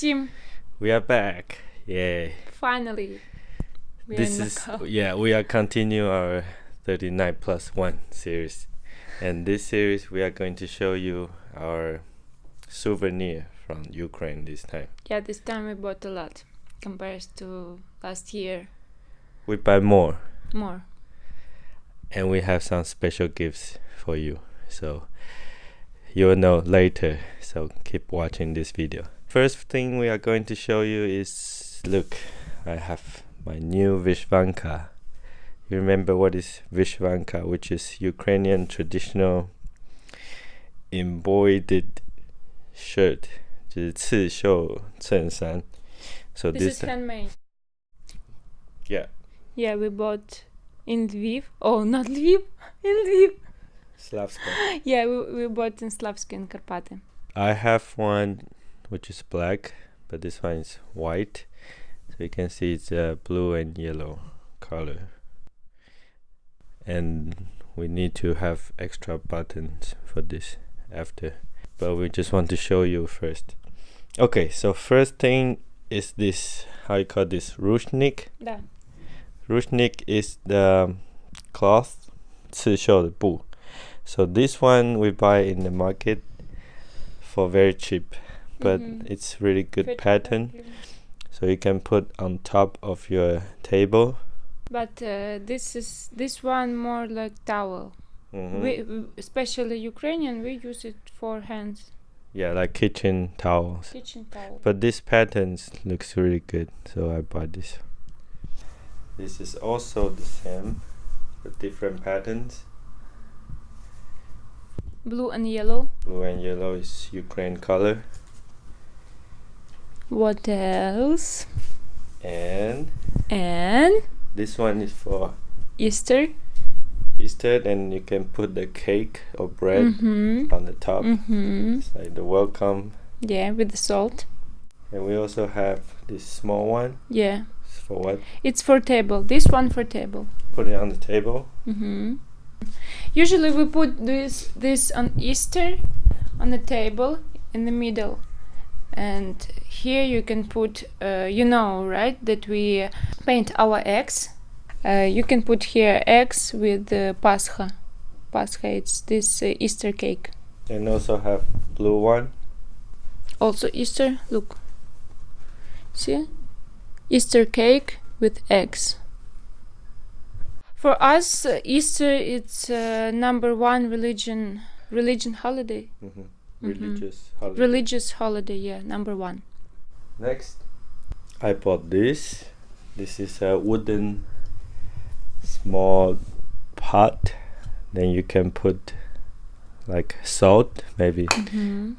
Maxim, We are back. Yay. finally. We this is Macau. yeah, we are continue our 39 plus 1 series. And this series we are going to show you our souvenir from Ukraine this time. Yeah, this time we bought a lot compared to last year. We buy more More. and we have some special gifts for you. So you will know later. So keep watching this video. First thing we are going to show you is look, I have my new Vishvanka. You remember what is Vishvanka, which is Ukrainian traditional embroidered shirt, 就是刺绣衬衫. So This, this, is handmade. yeah, Yeah, we bought in Lviv. Oh, not Lviv. In Lviv. Slavska. Yeah, we, we bought in Slavsky and Karpaty. I have one which is black, but this one is white. So you can see it's uh, blue and yellow color. And we need to have extra buttons for this after. But we just want to show you first. Okay, so first thing is this, how you call this, ruchnik. Да. Ruchnik is the cloth, 刺绣的布. So this one we buy in the market for very cheap, but Mhm. it's really good Pretty pattern. So you can put on top of your table. But uh, this is this one more like towel. Mhm. We, we- especially Ukrainian, we use it for hands, yeah, like kitchen towels. kitchen towel. But this patterns looks really good, so I bought this. This is also the same, but different patterns. Blue and yellow. Blue and yellow is Ukraine color, What else? and And this one is for Easter. Easter, and you can put the cake or bread Mm-hmm. on the top. Mm-hmm. It's like the welcome. Yeah, with the salt. And we also have this small one. Yeah, It's for what? it's for table. This one for table. Put it on the table. Mm-hmm. Usually we put this this on Easter on the table in the middle, and here you can put. Uh, you know, right? That we paint our eggs. Uh, you can put here eggs with uh, Pascha. Pascha, it's this uh, Easter cake. And also have blue one. Also Easter. Look. See, Easter cake with eggs. For us, uh, Easter it's uh, number one religion religion holiday. hmm Religious holiday. Religious holiday, yeah, number one. Next, I bought this. This is a wooden small pot. Then you can put like salt, maybe.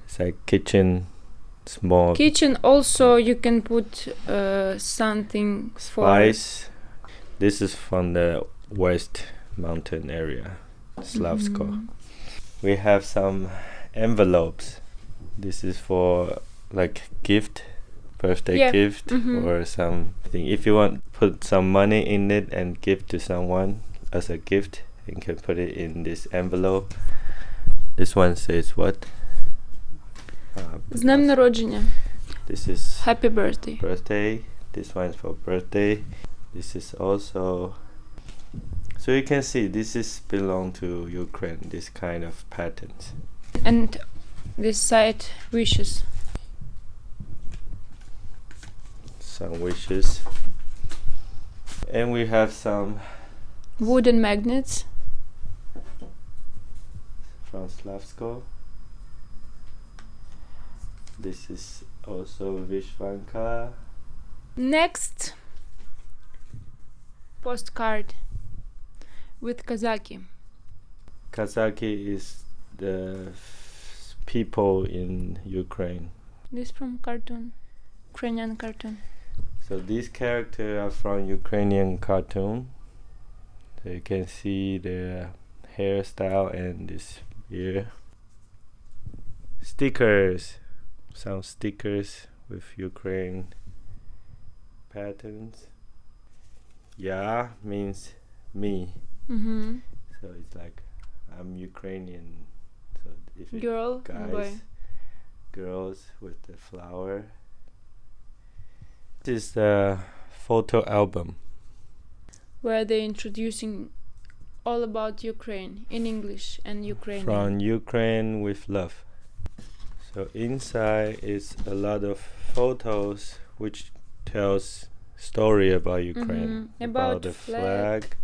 It's like kitchen small Kitchen also you can put uh, something for spice. This is from the West Mountain area, Slavsko. Mhm. We have some envelopes. This is for like gift, birthday Yeah, gift mhm. or something. If you want put some money in it and give to someone as a gift, you can put it in this envelope. This one says what? Uh, З днем народження. this is Happy birthday. birthday. This one's for birthday. This is also. So you can see this is belong to Ukraine. This kind of patterns. And this side wishes. some wishes and we have some Wooden magnets. from Slavsko this is also Vishvanka Next postcard with Kazaki. Kazaki is the people in Ukraine This from cartoon. Ukrainian cartoon. so these characters are from Ukrainian cartoon so you can see their hairstyle and this here stickers some stickers with Ukraine patterns yeah means me Mm-hmm. so it's like I'm Ukrainian if it Girl and boy. guys girls with the flower This is the photo album. where they're introducing all about Ukraine in English and Ukrainian. from Ukraine with love. So inside is a lot of photos which tells story about Ukraine, Mhm. About the flag. flag.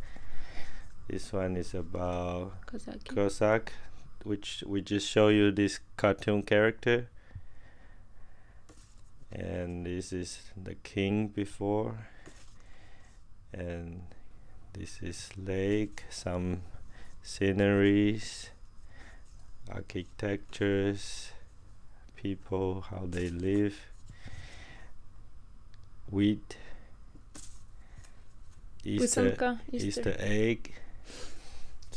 This one is about Kazaki. Cossack, which we just show you this cartoon character. And this is the king before. And this is lake some sceneries architectures people how they live. Wheat. Easter, Easter. Easter. egg.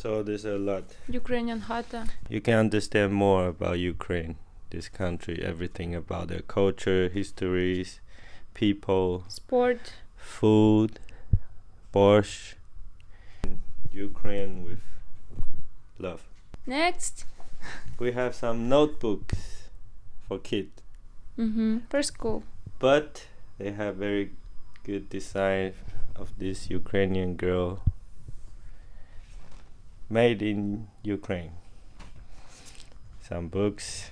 So there's a lot. Ukrainian hata. You can understand more about Ukraine, this country, everything about their culture, histories, people, Sport. food, borscht. Ukraine with love. Next. We have some notebooks for kids, Mm-hmm. For school. but they have very good design of this Ukrainian girl made in Ukraine. Some books,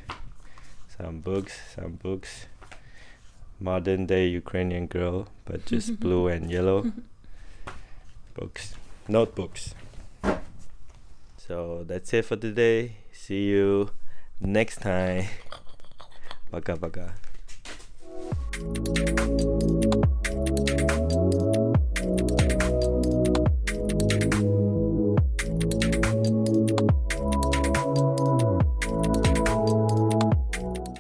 some books, some books. Modern day Ukrainian girl, but just blue and yellow books, notebooks. So that's it for today. See you next time. Baka baka.